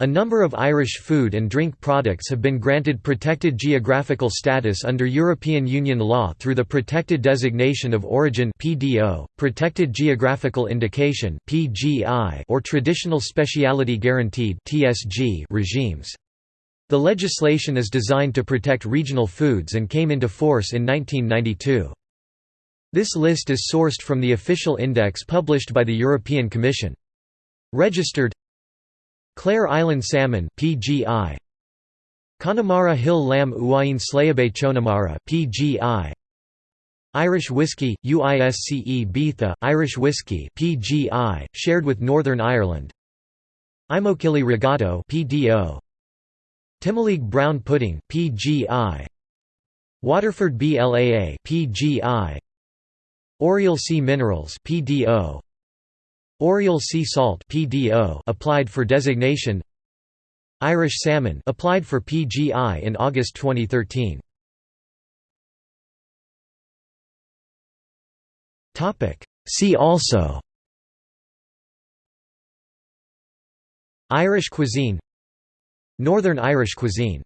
A number of Irish food and drink products have been granted protected geographical status under European Union law through the Protected Designation of Origin (PDO), Protected Geographical Indication (PGI), or Traditional Speciality Guaranteed (TSG) regimes. The legislation is designed to protect regional foods and came into force in 1992. This list is sourced from the official index published by the European Commission. Registered Clare Island salmon PGI Connemara Hill lamb Uain Sléibhe Chonamara PGI Irish whiskey UISCE Beatha Irish whiskey PGI shared with Northern Ireland. Imokilly Regato PDO Timoleague brown pudding PGI Waterford BLAA PGI Oriel Sea Minerals PDO Oriel sea salt (PDO) applied for designation. Irish salmon applied for PGI in August 2013. Topic: See also Irish cuisine Northern Irish cuisine